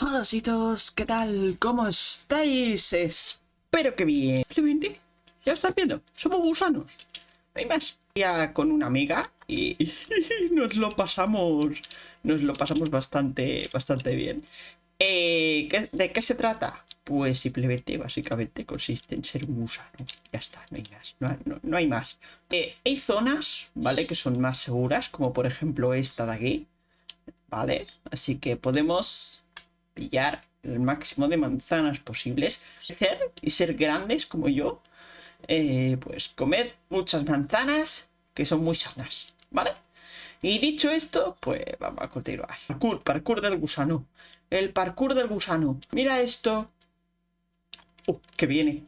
Hola todos, ¿qué tal? ¿Cómo estáis? Espero que bien. Simplemente, ya estás viendo, somos gusanos. No hay más. Ya con una amiga y nos lo pasamos, nos lo pasamos bastante, bastante bien. Eh, ¿De qué se trata? Pues simplemente, básicamente, consiste en ser un gusano. Ya está, no hay más. No, hay más. Eh, hay zonas, ¿vale? Que son más seguras, como por ejemplo esta de aquí. ¿Vale? Así que podemos pillar el máximo de manzanas posibles. Crecer y ser grandes como yo. Eh, pues comer muchas manzanas que son muy sanas. ¿Vale? Y dicho esto, pues vamos a continuar. Parkour, parkour del gusano. El parkour del gusano. Mira esto. Uh, que viene.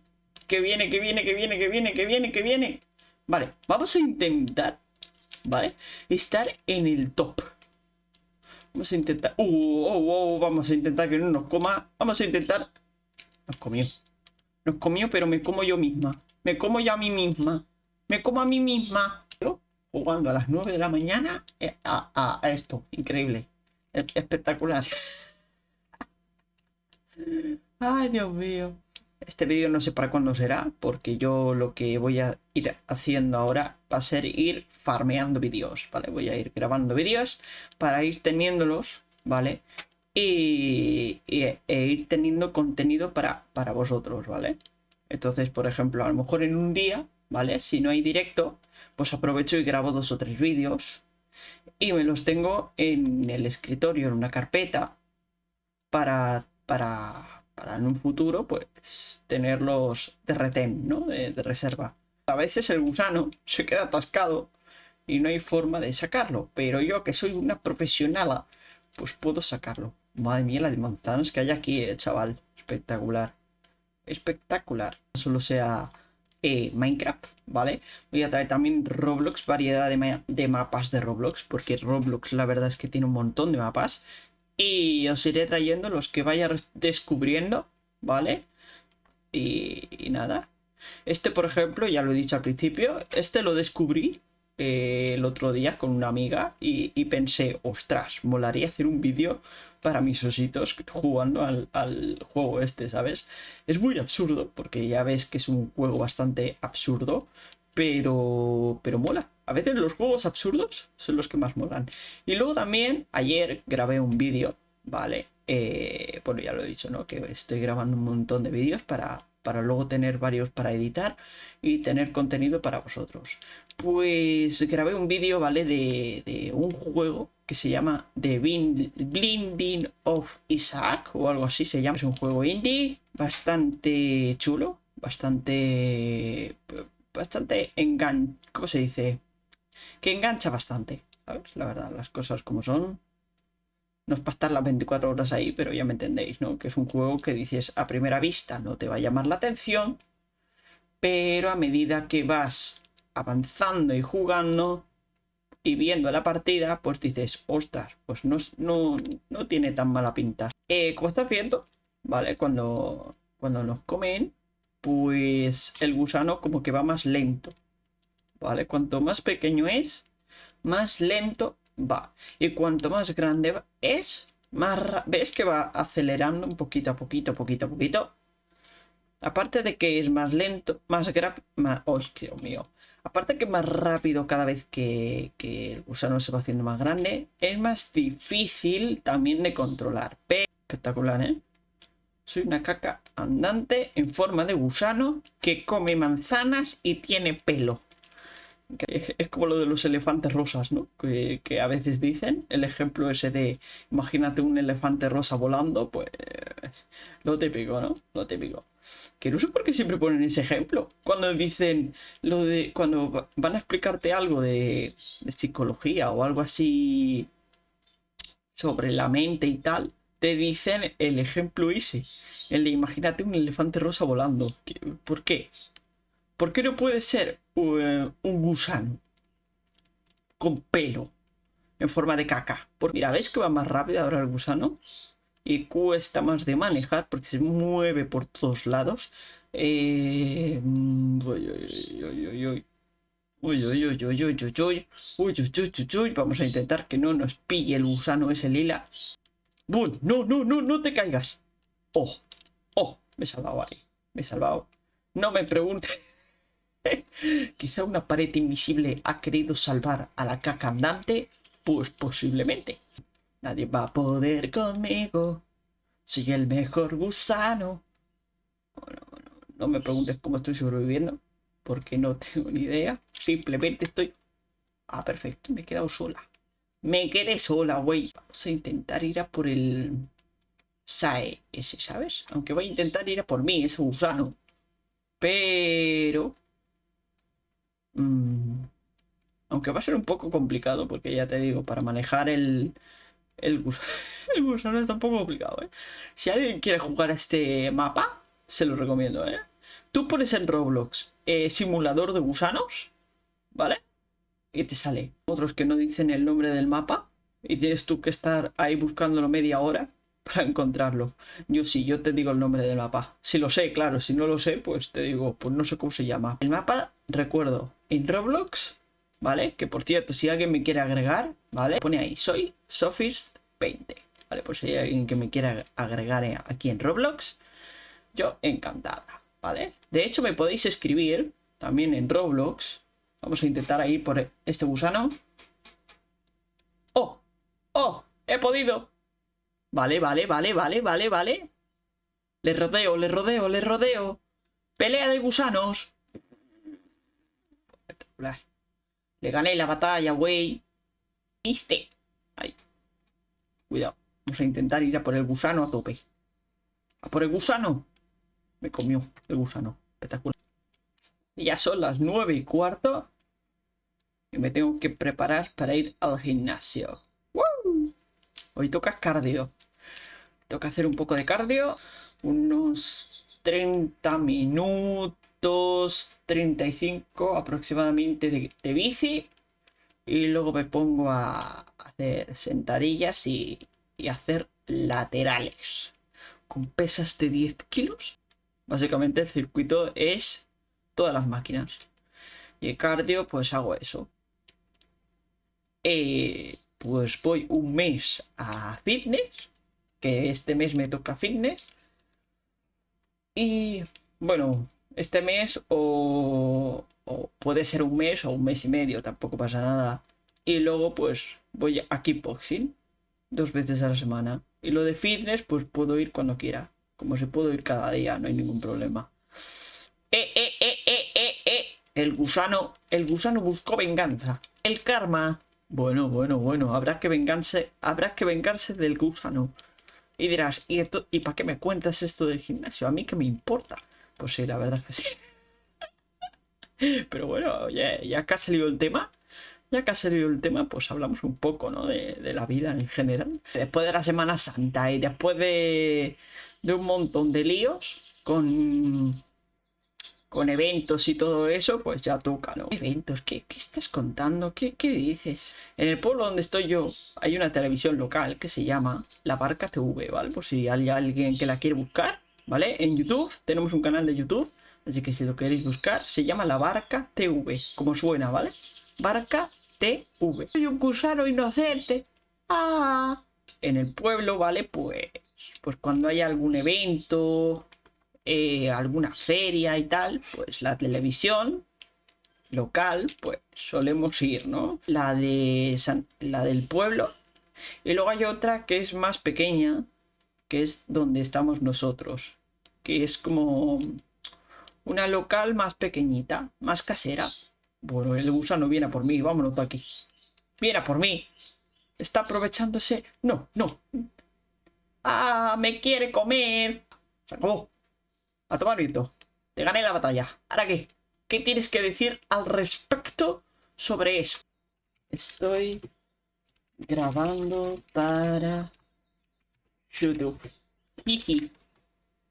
Que viene, que viene, que viene, que viene, que viene, que viene. Vale, vamos a intentar, ¿vale? Estar en el top. Vamos a intentar... Uh, uh, uh, vamos a intentar que no nos coma. Vamos a intentar... Nos comió. Nos comió, pero me como yo misma. Me como yo a mí misma. Me como a mí misma. Jugando a las 9 de la mañana eh, a, a esto. Increíble. Espectacular. Ay, Dios mío. Este vídeo no sé para cuándo será, porque yo lo que voy a ir haciendo ahora va a ser ir farmeando vídeos, ¿vale? Voy a ir grabando vídeos para ir teniéndolos, ¿vale? Y, e ir teniendo contenido para, para vosotros, ¿vale? Entonces, por ejemplo, a lo mejor en un día, ¿vale? Si no hay directo, pues aprovecho y grabo dos o tres vídeos y me los tengo en el escritorio, en una carpeta, para, para para en un futuro, pues, tenerlos de retén, ¿no? De, reserva. A veces el gusano se queda atascado y no hay forma de sacarlo, pero yo que soy una profesional, pues puedo sacarlo. Madre mía, la de manzanas que hay aquí, eh, chaval. Espectacular. Espectacular. Solo sea eh, Minecraft, ¿vale? Voy a traer también Roblox, variedad de, de, mapas de Roblox, porque Roblox la verdad es que tiene un montón de mapas. Y os iré trayendo los que vaya descubriendo, ¿vale? Y, nada. Este, por ejemplo, ya lo he dicho al principio, este lo descubrí eh, el otro día con una amiga y, pensé, ostras, molaría hacer un vídeo para mis ositos jugando al, al, juego este, ¿sabes? Es muy absurdo, porque ya ves que es un juego bastante absurdo, pero, pero mola. A veces los juegos absurdos son los que más molan. Y luego también, ayer grabé un vídeo, ¿vale? Eh, bueno, ya lo he dicho, ¿no? Que estoy grabando un montón de vídeos para, para luego tener varios para editar y tener contenido para vosotros. Pues grabé un vídeo, ¿vale? De, de, un juego que se llama The Blinding of Isaac o algo así se llama. Es un juego indie bastante chulo, bastante bastante engan... ¿Cómo se dice? Que engancha bastante, ¿sabes? La verdad, las cosas como son. No es para estar las 24 horas ahí, pero ya me entendéis, ¿no? Que es un juego que dices a primera vista no te va a llamar la atención, pero a medida que vas avanzando y jugando y viendo la partida, pues dices, ostras, pues no, no, no tiene tan mala pinta. Eh, como estás viendo, ¿vale? Cuando, cuando nos comen, pues el gusano como que va más lento. ¿Vale? Cuanto más pequeño es, más lento va. Y cuanto más grande es, más... ¿Ves que va acelerando un poquito a poquito, poquito a poquito? Aparte de que es más lento, más grave... Más... ¡Oh, mío! Aparte que más rápido cada vez que, que, el gusano se va haciendo más grande, es más difícil también de controlar. Espectacular, ¿eh? Soy una caca andante en forma de gusano que come manzanas y tiene pelo. Es como lo de los elefantes rosas, ¿no? Que, a veces dicen. El ejemplo ese de, imagínate un elefante rosa volando, pues lo típico, ¿no? Lo típico. Que no sé por qué siempre ponen ese ejemplo. Cuando dicen lo de, cuando van a explicarte algo de, de psicología o algo así sobre la mente y tal, te dicen el ejemplo ese. El de imagínate un elefante rosa volando. ¿Por qué? ¿Por qué no puede ser eh, un gusano con pelo en forma de caca? Porque mira, ¿ves que va más rápido ahora el gusano? Y cuesta más de manejar porque se mueve por todos lados. Eh... Uy. Uy, uy, uy, uy, uy, uy, uy, uy, uy, uy, Vamos a intentar que no nos pille el gusano ese lila. No, no, no, no te caigas. ¡Oh! ¡Oh! Me he salvado ahí. Me he salvado. No me pregunte. Quizá una pared invisible ha querido salvar a la caca andante. Pues posiblemente. Nadie va a poder conmigo. Soy el mejor gusano. Bueno, bueno, no me preguntes cómo estoy sobreviviendo. Porque no tengo ni idea. Simplemente estoy... Ah, perfecto. Me he quedado sola. Me quedé sola, güey. Vamos a intentar ir a por el... Sae ese, ¿sabes? Aunque voy a intentar ir a por mí, ese gusano. Pero... Mm, aunque va a ser un poco complicado, porque ya te digo, para manejar el, el, gusano, está un poco complicado, ¿eh? Si alguien quiere jugar a este mapa, se lo recomiendo, ¿eh? Tú pones en Roblox eh, simulador de gusanos, ¿vale? Y te sale otros que no dicen el nombre del mapa y tienes tú que estar ahí buscándolo media hora para encontrarlo. Yo sí, yo te digo el nombre del mapa. Si lo sé, claro, si no lo sé, pues te digo, pues no sé cómo se llama. El mapa, recuerdo, en Roblox, ¿vale? Que por cierto, si alguien me quiere agregar, ¿vale? Pone ahí, soy Sophist 20, ¿vale? Pues si hay alguien que me quiera agregar aquí en Roblox, yo encantada, ¿vale? De hecho, me podéis escribir también en Roblox. Vamos a intentar ahí por este gusano. ¡Oh! ¡Oh! ¡He podido! Vale, vale, vale, vale, vale, vale. Le rodeo, le rodeo, le rodeo. Pelea de gusanos. Espectacular. Le gané la batalla, güey. ¿Viste? Ahí. Cuidado. Vamos a intentar ir a por el gusano a tope. A por el gusano. Me comió el gusano. Espectacular. Y ya son las nueve y cuarto. Me tengo que preparar para ir al gimnasio. Hoy toca cardio. Toca hacer un poco de cardio. Unos 30 minutos, 35 aproximadamente de, bici. Y luego me pongo a hacer sentadillas y, y hacer laterales. Con pesas de 10 kilos. Básicamente el circuito es todas las máquinas. Y el cardio, pues hago eso. Eh, pues voy un mes a fitness, que este mes me toca fitness. Y bueno, este mes o, puede ser un mes o un mes y medio, tampoco pasa nada. Y luego pues voy a kickboxing dos veces a la semana. Y lo de fitness pues puedo ir cuando quiera. Como se puedo ir cada día, no hay ningún problema. Eh, eh, eh, eh, eh, eh. El gusano, el gusano buscó venganza. El karma bueno, bueno, bueno, habrá que vengarse, habrá que vengarse del gusano. Y dirás, ¿y, esto, ¿y para qué me cuentas esto del gimnasio? ¿A mí qué me importa? Pues sí, la verdad es que sí. Pero bueno, ya, ya que ha salido el tema, ya que ha salido el tema, pues hablamos un poco, ¿no? De, de la vida en general. Después de la Semana Santa y después de, de un montón de líos con con eventos y todo eso, pues ya toca, ¿no? ¿Eventos? ¿Qué, qué estás contando? ¿Qué, ¿Qué, dices? En el pueblo donde estoy yo hay una televisión local que se llama La Barca TV, ¿vale? Por si hay alguien que la quiere buscar, ¿vale? En YouTube, tenemos un canal de YouTube, así que si lo queréis buscar, se llama La Barca TV, como suena, ¿vale? Barca TV. Soy un gusano inocente. Ah. En el pueblo, ¿vale? Pues, pues cuando hay algún evento eh, alguna feria y tal, pues la televisión local, pues solemos ir, ¿no? La de la del pueblo. Y luego hay otra que es más pequeña, que es donde estamos nosotros, que es como una local más pequeñita, más casera. Bueno, el gusano viene a por mí, vámonos de aquí. Viene a por mí. Está aprovechándose. No, no. Ah, me quiere comer. Se. A tomar viento. Te gané la batalla. ¿Ahora qué? ¿Qué tienes que decir al respecto sobre eso? Estoy grabando para YouTube. Jiji.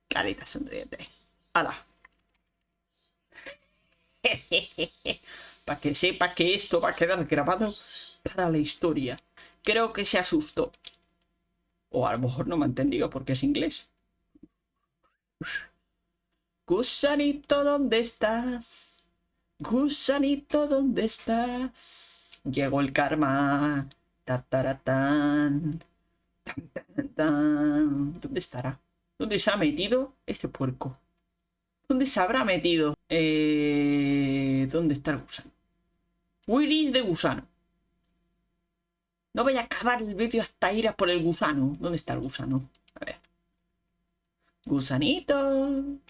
Carita sonriente. ¡Hala! para que sepa que esto va a quedar grabado para la historia. Creo que se asustó. O a lo mejor no me ha entendido porque es inglés. Gusanito, ¿dónde estás? Gusanito, ¿dónde estás? Llegó el karma. ¿Dónde estará? ¿Dónde se ha metido este puerco? ¿Dónde se habrá metido? Eh... ¿Dónde está el gusano? Where is the gusano? No voy a acabar el vídeo hasta ir a por el gusano. ¿Dónde está el gusano? A ver. Gusanito.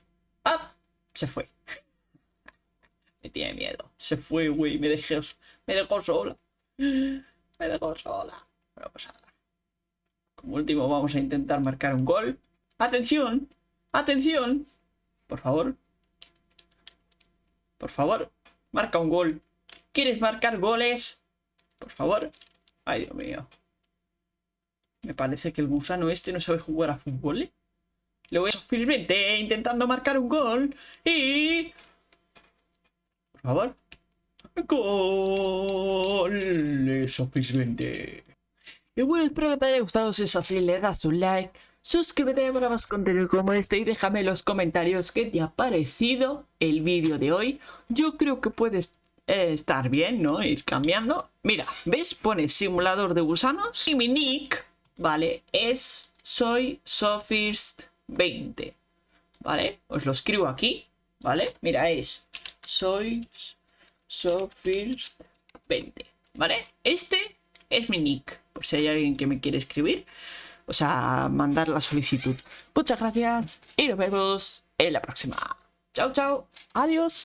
¡Ah! Se fue. me tiene miedo. Se fue, güey. Me dejó, me dejó sola. Me dejó sola. Bueno, pues nada. Como último vamos a intentar marcar un gol. ¡Atención! ¡Atención! Por favor. Por favor. Marca un gol. ¿Quieres marcar goles? Por favor. Ay, Dios mío. Me parece que el gusano este no sabe jugar a fútbol. ¿eh? Le voy a intentando marcar un gol. Y... Por favor. Gol. 20. Y bueno, espero que te haya gustado. Si es así, le das un like. Suscríbete para más contenido como este y déjame en los comentarios qué te ha parecido el vídeo de hoy. Yo creo que puedes eh, estar bien, ¿no? Ir cambiando. Mira, ¿ves? Pone simulador de gusanos y mi nick, ¿vale? Es soy Sofirst 20, ¿vale? Os lo escribo aquí, ¿vale? Mira, es soy Sofirst 20, ¿vale? Este es mi nick, por si hay alguien que me quiere escribir o sea, mandar la solicitud. Muchas gracias y nos vemos en la próxima. Chao, chao. Adiós.